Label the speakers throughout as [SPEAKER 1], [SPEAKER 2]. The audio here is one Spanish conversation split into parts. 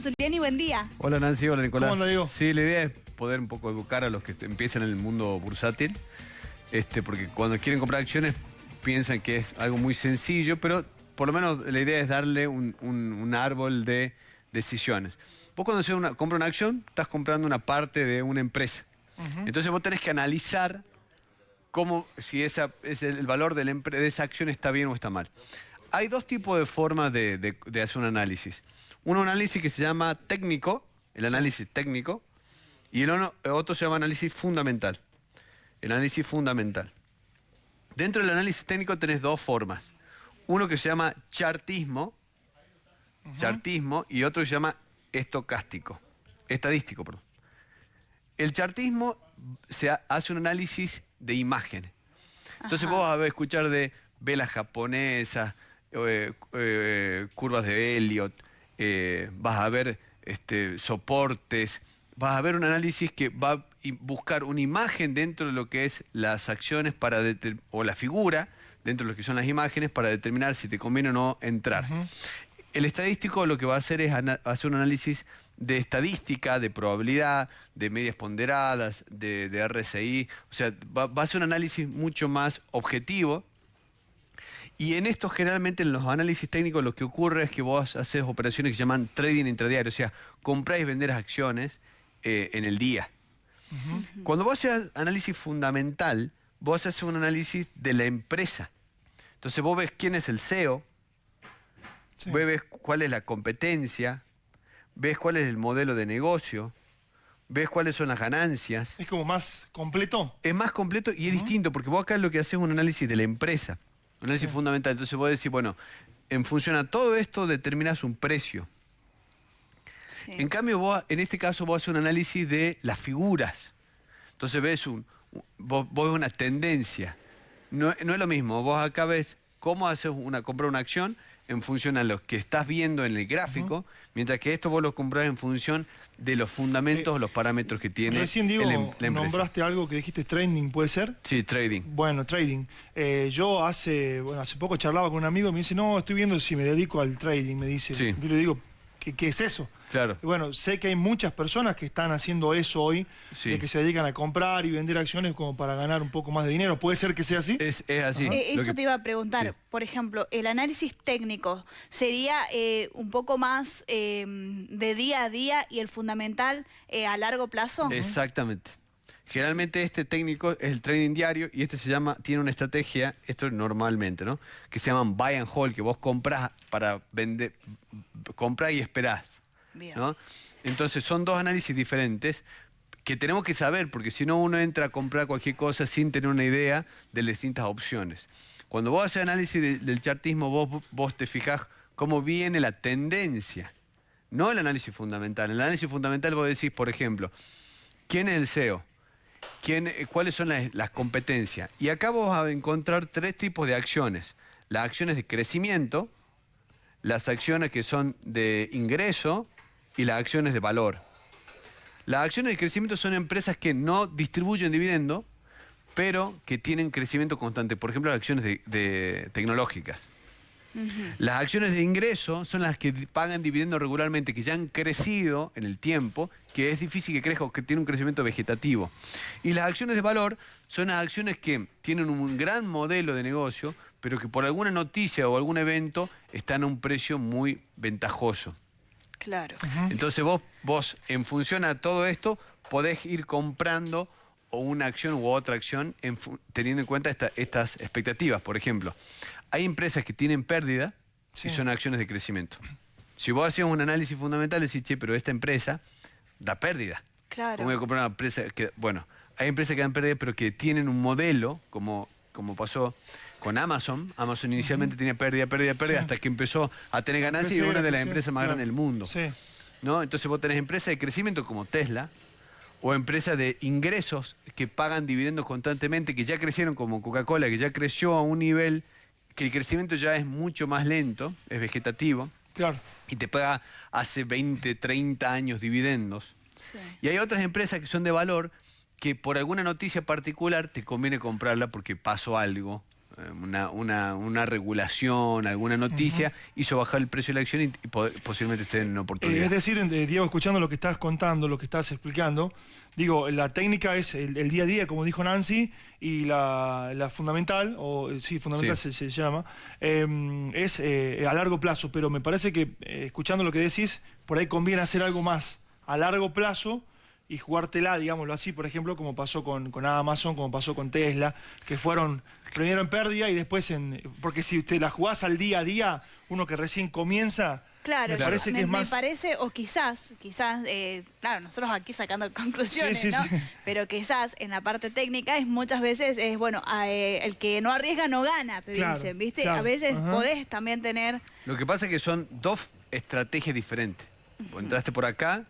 [SPEAKER 1] Zuliani, buen día.
[SPEAKER 2] Hola Nancy, hola Nicolás.
[SPEAKER 3] ¿Cómo anda, Diego?
[SPEAKER 2] Sí, la idea es poder un poco educar a los que empiezan en el mundo bursátil, este, porque cuando quieren comprar acciones piensan que es algo muy sencillo, pero por lo menos la idea es darle un, un- un árbol de decisiones. Vos cuando haces una, compras una acción, estás comprando una parte de una empresa. Entonces vos tenés que analizar cómo, si esa, es el, valor de, la de esa acción está bien o está mal. Hay dos tipos de formas de, de- de hacer un análisis. Un análisis que se llama técnico, el análisis técnico, y el otro se llama análisis fundamental. El análisis fundamental. Dentro del análisis técnico tenés dos formas. Uno que se llama chartismo, chartismo, y otro que se llama estocástico, estadístico, perdón. El chartismo se ha- hace un análisis de imágenes. Entonces
[SPEAKER 1] Ajá.
[SPEAKER 2] vos vas a escuchar de velas japonesas, eh, eh, curvas de Elliot, eh, vas a ver este, soportes, vas a ver un análisis que va a buscar una imagen dentro de lo que es las acciones para o la figura dentro de lo que son las imágenes para determinar si te conviene o no entrar. El estadístico lo que va a hacer es hacer un análisis de estadística, de probabilidad, de medias ponderadas, de, de RSI. O sea, va, va a ser un análisis mucho más objetivo. Y en esto generalmente en los análisis técnicos lo que ocurre es que vos haces operaciones que se llaman trading intradiario, o sea, comprar y vender acciones eh, en el día. Cuando vos haces análisis fundamental, vos haces un análisis de la empresa. Entonces vos ves quién es el CEO,
[SPEAKER 3] Sí.
[SPEAKER 2] Vos ves cuál es la competencia, ves cuál es el modelo de negocio, ves cuáles son las ganancias.
[SPEAKER 3] Es como más completo.
[SPEAKER 2] Es más completo y es distinto, porque vos acá lo que haces es un análisis de la empresa, un análisis fundamental. Entonces vos decís, bueno, en función a todo esto determinás un precio.
[SPEAKER 1] Sí.
[SPEAKER 2] En cambio, vos, en este caso vos haces un análisis de las figuras. Entonces ves un, vos, vos ves una tendencia. No, no es lo mismo, vos acá ves cómo haces una, comprar una acción en función a lo que estás viendo en el gráfico, mientras que esto vos lo comprás en función de los fundamentos,
[SPEAKER 3] Eh,
[SPEAKER 2] los parámetros que tiene
[SPEAKER 3] Recién digo,
[SPEAKER 2] el em- la empresa.
[SPEAKER 3] nombraste algo que dijiste trading, ¿puede ser?
[SPEAKER 2] Sí, trading.
[SPEAKER 3] Bueno, trading. Eh, yo hace, bueno, hace poco charlaba con un amigo y me dice, no, estoy viendo si me dedico al trading, me dice.
[SPEAKER 2] Sí.
[SPEAKER 3] Yo le digo, ¿qué, qué es eso?
[SPEAKER 2] Claro.
[SPEAKER 3] Y bueno, sé que hay muchas personas que están haciendo eso hoy,
[SPEAKER 2] Sí.
[SPEAKER 3] de que se dedican a comprar y vender acciones como para ganar un poco más de dinero. ¿Puede ser que sea así?
[SPEAKER 2] Es, es así.
[SPEAKER 1] Eh, eso
[SPEAKER 2] que-
[SPEAKER 1] te iba a preguntar.
[SPEAKER 2] Sí.
[SPEAKER 1] Por ejemplo, el análisis técnico sería eh, un poco más eh, de día a día y el fundamental eh, a largo plazo.
[SPEAKER 2] Exactamente. Generalmente este técnico es el trading diario y este se llama, tiene una estrategia, esto normalmente, ¿no? Que se llaman buy and hold, que vos compras para vender, compras y esperás. ¿No? Entonces son dos análisis diferentes que tenemos que saber, porque si no uno entra a comprar cualquier cosa sin tener una idea de las distintas opciones. Cuando vos haces análisis de- del chartismo, vos, vos te fijás cómo viene la tendencia, no el análisis fundamental. En el análisis fundamental vos decís, por ejemplo, ¿quién es el CEO? ¿Quién, eh, ¿Cuáles son las, las competencias? Y acá vos vas a encontrar tres tipos de acciones. Las acciones de crecimiento, las acciones que son de ingreso y las acciones de valor. Las acciones de crecimiento son empresas que no distribuyen dividendo, pero que tienen crecimiento constante. Por ejemplo, las acciones de, de tecnológicas. Las acciones de ingreso son las que pagan dividendo regularmente, que ya han crecido en el tiempo, que es difícil que crezca o que tiene un crecimiento vegetativo. Y las acciones de valor son las acciones que tienen un gran modelo de negocio, pero que por alguna noticia o algún evento están a un precio muy ventajoso.
[SPEAKER 1] Claro.
[SPEAKER 2] Entonces vos, vos, en función a todo esto, podés ir comprando o una acción u otra acción en teniendo en cuenta esta- estas expectativas. Por ejemplo, hay empresas que tienen pérdida y
[SPEAKER 3] Sí.
[SPEAKER 2] son acciones de crecimiento. Si vos hacías un análisis fundamental, decís, che, pero esta empresa da pérdida.
[SPEAKER 1] Claro.
[SPEAKER 2] ¿Cómo voy a comprar una empresa que, bueno, hay empresas que dan pérdida, pero que tienen un modelo, como, como pasó con Amazon. Amazon inicialmente tenía pérdida, pérdida, pérdida, hasta que empezó a tener ganancias y
[SPEAKER 3] Crecer,
[SPEAKER 2] una de las empresas más
[SPEAKER 3] claro.
[SPEAKER 2] grandes del mundo.
[SPEAKER 3] Sí.
[SPEAKER 2] ¿no? Entonces vos tenés empresas de crecimiento como Tesla o empresas de ingresos que pagan dividendos constantemente, que ya crecieron como Coca-Cola, que ya creció a un nivel que el crecimiento ya es mucho más lento, es vegetativo,
[SPEAKER 3] Claro.
[SPEAKER 2] y te paga hace 20, 30 años dividendos.
[SPEAKER 1] Sí.
[SPEAKER 2] Y hay otras empresas que son de valor que por alguna noticia particular te conviene comprarla porque pasó algo una, una, una regulación, alguna noticia, hizo bajar el precio de la acción y, y po- posiblemente esté en oportunidad.
[SPEAKER 3] es decir, eh, Diego, escuchando lo que estás contando, lo que estás explicando, digo, la técnica es el, el día a día, como dijo Nancy, y la, la fundamental, o eh, sí, fundamental
[SPEAKER 2] Sí.
[SPEAKER 3] Se, se llama, eh, es eh, a largo plazo, pero me parece que, eh, escuchando lo que decís, por ahí conviene hacer algo más a largo plazo y jugártela, digámoslo así, por ejemplo, como pasó con, con Amazon, como pasó con Tesla, que fueron primero en pérdida y después en... Porque si te la jugás al día a día, uno que recién comienza...
[SPEAKER 1] Claro,
[SPEAKER 3] me
[SPEAKER 1] yo-
[SPEAKER 3] parece
[SPEAKER 1] me,
[SPEAKER 3] que es
[SPEAKER 1] me
[SPEAKER 3] más...
[SPEAKER 1] parece, o quizás, quizás, eh, claro, nosotros aquí sacando conclusiones,
[SPEAKER 3] Sí, sí,
[SPEAKER 1] ¿no?
[SPEAKER 3] sí.
[SPEAKER 1] Pero quizás en la parte técnica es muchas veces, es bueno, a, eh, el que no arriesga no gana, te
[SPEAKER 3] Claro,
[SPEAKER 1] dicen, ¿viste?
[SPEAKER 3] claro,
[SPEAKER 1] A veces
[SPEAKER 3] ajá.
[SPEAKER 1] podés también tener,
[SPEAKER 2] Lo que pasa es que son dos estrategias diferentes. Vos entraste por acá,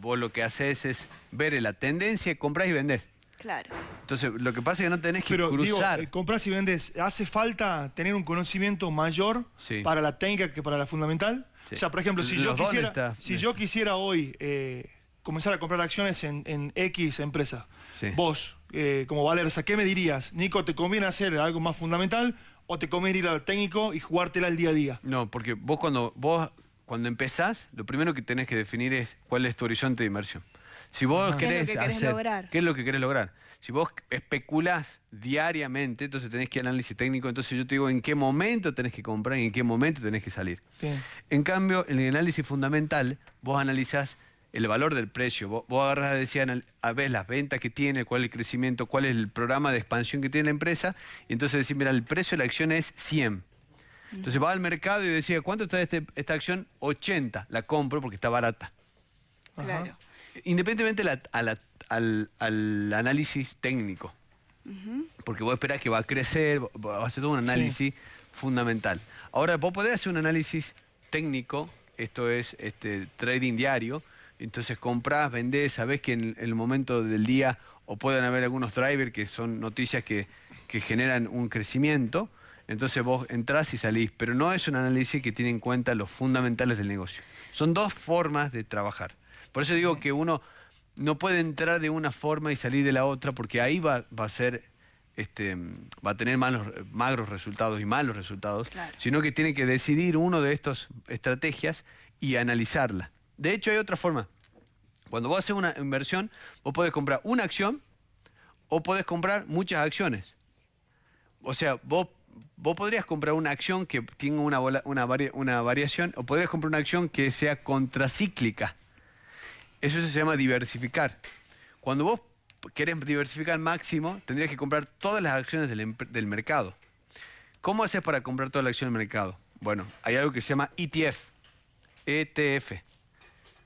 [SPEAKER 2] vos lo que haces es ver la tendencia, compras y vendés.
[SPEAKER 1] claro.
[SPEAKER 2] Entonces, lo que pasa es que no tenés que
[SPEAKER 3] Pero digo,
[SPEAKER 2] cruzar.
[SPEAKER 3] eh, compras y vendes, ¿hace falta tener un conocimiento mayor
[SPEAKER 2] Sí.
[SPEAKER 3] para la técnica que para la fundamental?
[SPEAKER 2] Sí.
[SPEAKER 3] O sea, por ejemplo, si
[SPEAKER 2] Los
[SPEAKER 3] yo quisiera,
[SPEAKER 2] necesitas-
[SPEAKER 3] si yo quisiera hoy eh, comenzar a comprar acciones en, en X empresa,
[SPEAKER 2] Sí.
[SPEAKER 3] vos, eh, como Valerza, ¿qué me dirías? Nico, ¿te conviene hacer algo más fundamental o te conviene ir al técnico y jugártela el día a día?
[SPEAKER 2] No, porque vos cuando vos cuando empezás, lo primero que tenés que definir es cuál es tu horizonte de inversión. Si vos
[SPEAKER 1] ¿Qué es lo
[SPEAKER 2] querés
[SPEAKER 1] que querés
[SPEAKER 2] hacer,
[SPEAKER 1] lograr?
[SPEAKER 2] ¿qué es lo que querés lograr? Si vos especulás diariamente, entonces tenés que ir análisis técnico, entonces yo te digo en qué momento tenés que comprar y en qué momento tenés que salir.
[SPEAKER 3] Bien.
[SPEAKER 2] En cambio, en el análisis fundamental, vos analizás el valor del precio. Vos, vos agarrás, decía, anal- a ver las ventas que tiene, cuál es el crecimiento, cuál es el programa de expansión que tiene la empresa, y entonces decís, mira, el precio de la acción es 100. Entonces vas al mercado y decía, ¿cuánto está este- esta acción? 80. La compro porque está barata.
[SPEAKER 1] Claro.
[SPEAKER 2] Independientemente la- a la- al, al análisis técnico. Porque vos esperás que va a crecer, va- va a hacer todo un análisis fundamental. Ahora, vos podés hacer un análisis técnico, esto es este, trading diario, entonces comprás, vendés, sabés que en, el momento del día o pueden haber algunos drivers que son noticias que, que generan un crecimiento, entonces vos entrás y salís, pero no es un análisis que tiene en cuenta los fundamentales del negocio. Son dos formas de trabajar. Por eso digo que uno no puede entrar de una forma y salir de la otra, porque ahí va, va a ser, este, va a tener malos, magros resultados y malos resultados,
[SPEAKER 1] Claro.
[SPEAKER 2] sino que tiene que decidir uno de estas estrategias y analizarla. De hecho, hay otra forma. Cuando vos haces una inversión, vos podés comprar una acción o podés comprar muchas acciones. O sea, vos, vos podrías comprar una acción que tenga una, una, vari- una variación o podrías comprar una acción que sea contracíclica. Eso se llama diversificar. Cuando vos querés diversificar al máximo, tendrías que comprar todas las acciones del, del mercado. ¿Cómo haces para comprar todas las acciones del mercado? Bueno, hay algo que se llama ETF, ETF,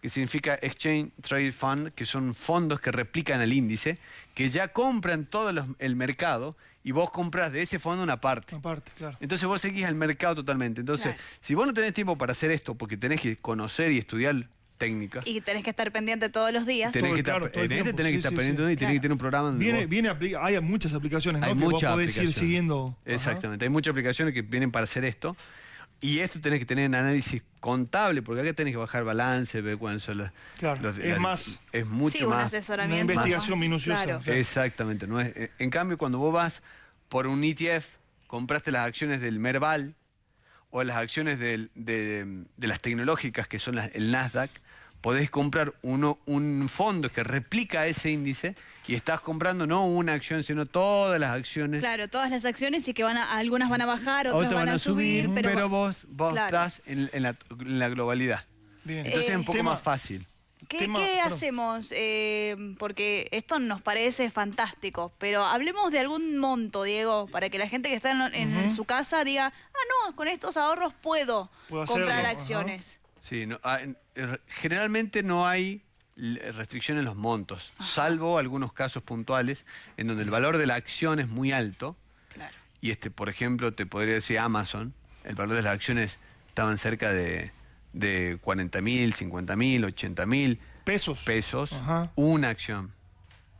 [SPEAKER 2] que significa Exchange Trade Fund, que son fondos que replican el índice, que ya compran todo el mercado y vos compras de ese fondo una parte.
[SPEAKER 3] Aparte, claro.
[SPEAKER 2] Entonces vos seguís al mercado totalmente. Entonces,
[SPEAKER 1] Claro.
[SPEAKER 2] si vos no tenés tiempo para hacer esto, porque tenés que conocer y estudiar técnica,
[SPEAKER 1] Y tenés que estar pendiente todos los días.
[SPEAKER 2] tenés
[SPEAKER 3] Todo,
[SPEAKER 2] que estar,
[SPEAKER 3] claro, todo el
[SPEAKER 2] en este tenés que estar
[SPEAKER 3] sí,
[SPEAKER 2] pendiente
[SPEAKER 3] sí.
[SPEAKER 2] y tenés que tener un programa donde
[SPEAKER 3] Viene,
[SPEAKER 2] vos-
[SPEAKER 3] viene hay muchas aplicaciones, ¿no?
[SPEAKER 2] hay
[SPEAKER 3] que vos
[SPEAKER 2] muchas
[SPEAKER 3] podés ir
[SPEAKER 2] aplicaciones.
[SPEAKER 3] siguiendo. Ajá.
[SPEAKER 2] Exactamente, hay muchas aplicaciones que vienen para hacer esto. Y esto tenés que tener un análisis contable, porque acá tenés que bajar balance, ver cuáles son las...
[SPEAKER 3] Claro,
[SPEAKER 2] los-
[SPEAKER 3] es
[SPEAKER 2] las-
[SPEAKER 3] más-
[SPEAKER 2] Es mucho
[SPEAKER 1] sí, un
[SPEAKER 2] más...
[SPEAKER 3] Una
[SPEAKER 1] asesoramiento.
[SPEAKER 3] investigación
[SPEAKER 1] más-
[SPEAKER 3] minuciosa.
[SPEAKER 1] claro.
[SPEAKER 2] Exactamente. No es, en cambio, cuando vos vas por un ETF, compraste las acciones del Merval o las acciones del- de, de las tecnológicas, que son las- el Nasdaq, podés comprar uno, un fondo que replica ese índice y estás comprando no una acción, sino todas las acciones.
[SPEAKER 1] Claro, todas las acciones y que van a, algunas van a bajar, otras,
[SPEAKER 2] Otras van a subir, pero, vos, vos
[SPEAKER 1] Claro.
[SPEAKER 2] estás en, en la, en la globalidad.
[SPEAKER 3] Bien.
[SPEAKER 2] Entonces
[SPEAKER 1] Eh,
[SPEAKER 2] es un poco
[SPEAKER 3] tema-
[SPEAKER 2] más fácil.
[SPEAKER 1] ¿Qué,
[SPEAKER 3] Tema-
[SPEAKER 1] qué
[SPEAKER 3] perdón.
[SPEAKER 1] hacemos? Eh, porque esto nos parece fantástico, pero hablemos de algún monto, Diego, para que la gente que está en, en su casa diga, ah, no, con estos ahorros puedo,
[SPEAKER 3] Puedo
[SPEAKER 1] comprar
[SPEAKER 3] hacerlo,
[SPEAKER 1] acciones.
[SPEAKER 2] Sí, no, ah, eh, generalmente no hay restricción en los montos, salvo algunos casos puntuales en donde el valor de la acción es muy alto.
[SPEAKER 1] Claro.
[SPEAKER 2] Y este, por ejemplo, te podría decir Amazon, el valor de las acciones estaban cerca de, de 40 mil, 50 mil, 80 mil
[SPEAKER 3] Pesos.
[SPEAKER 2] pesos
[SPEAKER 3] Ajá.
[SPEAKER 2] una acción.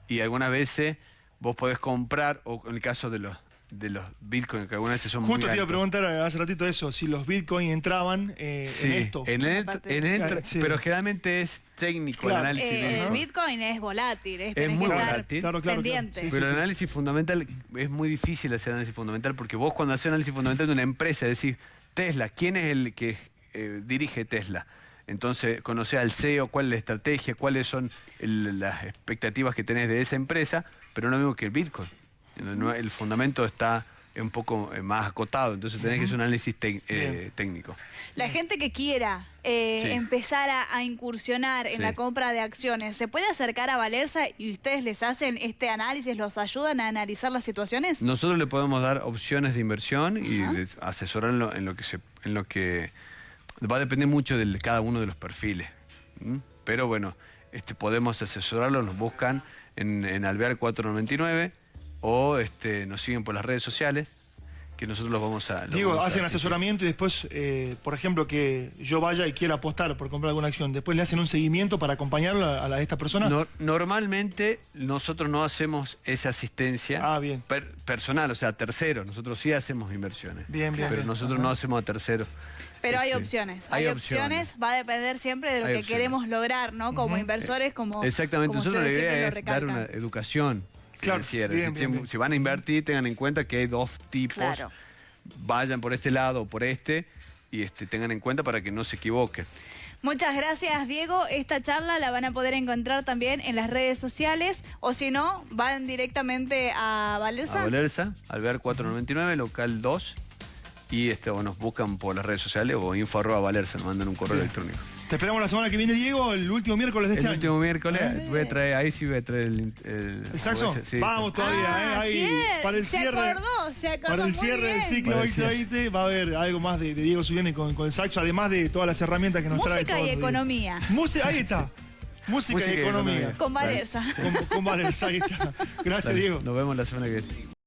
[SPEAKER 2] Y algunas veces vos podés comprar, o en el caso de los, de los bitcoins, que algunas veces son
[SPEAKER 3] Justo
[SPEAKER 2] muy
[SPEAKER 3] te iba a preguntar hace ratito eso, si los bitcoins entraban eh,
[SPEAKER 2] Sí,
[SPEAKER 3] en esto.
[SPEAKER 2] en el, en el-
[SPEAKER 3] Claro, sí.
[SPEAKER 2] pero generalmente es técnico
[SPEAKER 3] Claro.
[SPEAKER 2] el análisis.
[SPEAKER 1] Eh,
[SPEAKER 2] ¿no?
[SPEAKER 1] el Bitcoin es volátil, es, tenés
[SPEAKER 2] muy
[SPEAKER 1] que estar
[SPEAKER 2] volátil.
[SPEAKER 3] Claro, claro, claro.
[SPEAKER 1] pendiente.
[SPEAKER 3] Sí,
[SPEAKER 2] Pero el análisis fundamental es muy difícil hacer análisis fundamental porque vos cuando haces análisis fundamental de una empresa decís, Tesla, ¿quién es el que eh, dirige Tesla? Entonces, conocer al CEO, cuál es la estrategia, cuáles son el- las expectativas que tenés de esa empresa, pero no lo mismo que el Bitcoin. El fundamento está un poco eh, más acotado, entonces tenés que hacer un análisis eh, técnico.
[SPEAKER 1] La gente que quiera eh,
[SPEAKER 2] Sí.
[SPEAKER 1] empezar a, a incursionar en
[SPEAKER 2] Sí.
[SPEAKER 1] la compra de acciones, ¿se puede acercar a Valerza y ustedes les hacen este análisis, los ayudan a analizar las situaciones?
[SPEAKER 2] Nosotros le podemos dar opciones de inversión y asesorarlo en lo que se, en lo que va a depender mucho de cada uno de los perfiles. Pero bueno, este, podemos asesorarlo, nos buscan en, en Alvear 499 o este, nos siguen por las redes sociales que nosotros los vamos a. los
[SPEAKER 3] Digo,
[SPEAKER 2] vamos
[SPEAKER 3] hacen asesoramiento y después, eh, por ejemplo, que yo vaya y quiera apostar por comprar alguna acción, después le hacen un seguimiento para acompañarlo a, a la- a esta persona.
[SPEAKER 2] No- normalmente nosotros no hacemos esa asistencia
[SPEAKER 3] Ah, bien.
[SPEAKER 2] per- personal, o sea, tercero. Nosotros sí hacemos inversiones.
[SPEAKER 3] Bien, bien,
[SPEAKER 2] Pero
[SPEAKER 3] bien.
[SPEAKER 2] nosotros no hacemos a terceros.
[SPEAKER 1] Pero hay
[SPEAKER 2] Este,
[SPEAKER 1] opciones,
[SPEAKER 2] hay
[SPEAKER 1] hay, opciones. va a depender siempre de lo
[SPEAKER 2] Hay
[SPEAKER 1] que
[SPEAKER 2] opciones.
[SPEAKER 1] queremos lograr, ¿no? Como inversores, como...
[SPEAKER 2] Exactamente,
[SPEAKER 1] como
[SPEAKER 2] nosotros la idea es dar una educación
[SPEAKER 3] Claro,
[SPEAKER 2] financiera.
[SPEAKER 3] bien,
[SPEAKER 2] si,
[SPEAKER 3] bien, bien.
[SPEAKER 2] si van a invertir, tengan en cuenta que hay dos tipos.
[SPEAKER 1] Claro.
[SPEAKER 2] Vayan por este lado o por este y este, tengan en cuenta para que no se equivoquen.
[SPEAKER 1] Muchas gracias, Diego. Esta charla la van a poder encontrar también en las redes sociales o si no, van directamente a Valerza.
[SPEAKER 2] A Valerza, Alvear 499, local 2. Y este, o nos buscan por las redes sociales o info arroba Valerza, nos mandan un correo electrónico.
[SPEAKER 3] Te esperamos la semana que viene, Diego, el último miércoles de este
[SPEAKER 2] El
[SPEAKER 3] año.
[SPEAKER 2] último miércoles voy a traer, ahí sí voy a traer el... ¿El,
[SPEAKER 3] ¿El saxo?
[SPEAKER 2] sí,
[SPEAKER 3] Vamos todavía, ¿eh?
[SPEAKER 1] Ah,
[SPEAKER 3] Ahí,
[SPEAKER 1] sí,
[SPEAKER 3] para el
[SPEAKER 1] se
[SPEAKER 3] cierre.
[SPEAKER 1] acordó, se acordó
[SPEAKER 3] para el
[SPEAKER 1] muy
[SPEAKER 3] cierre del ciclo
[SPEAKER 2] Para el cierre.
[SPEAKER 3] 2020 va a haber algo más de, de Diego Zuliani con, con el saxo, además de todas las herramientas que nos trae.
[SPEAKER 1] Música y economía.
[SPEAKER 3] Música, ahí está. Música,
[SPEAKER 2] Música
[SPEAKER 3] y
[SPEAKER 2] y
[SPEAKER 3] economía.
[SPEAKER 2] economía.
[SPEAKER 1] Con Valerza.
[SPEAKER 3] Con, con Valerza, ahí está. Gracias,
[SPEAKER 2] Dale,
[SPEAKER 3] Diego.
[SPEAKER 2] Nos vemos la semana que viene.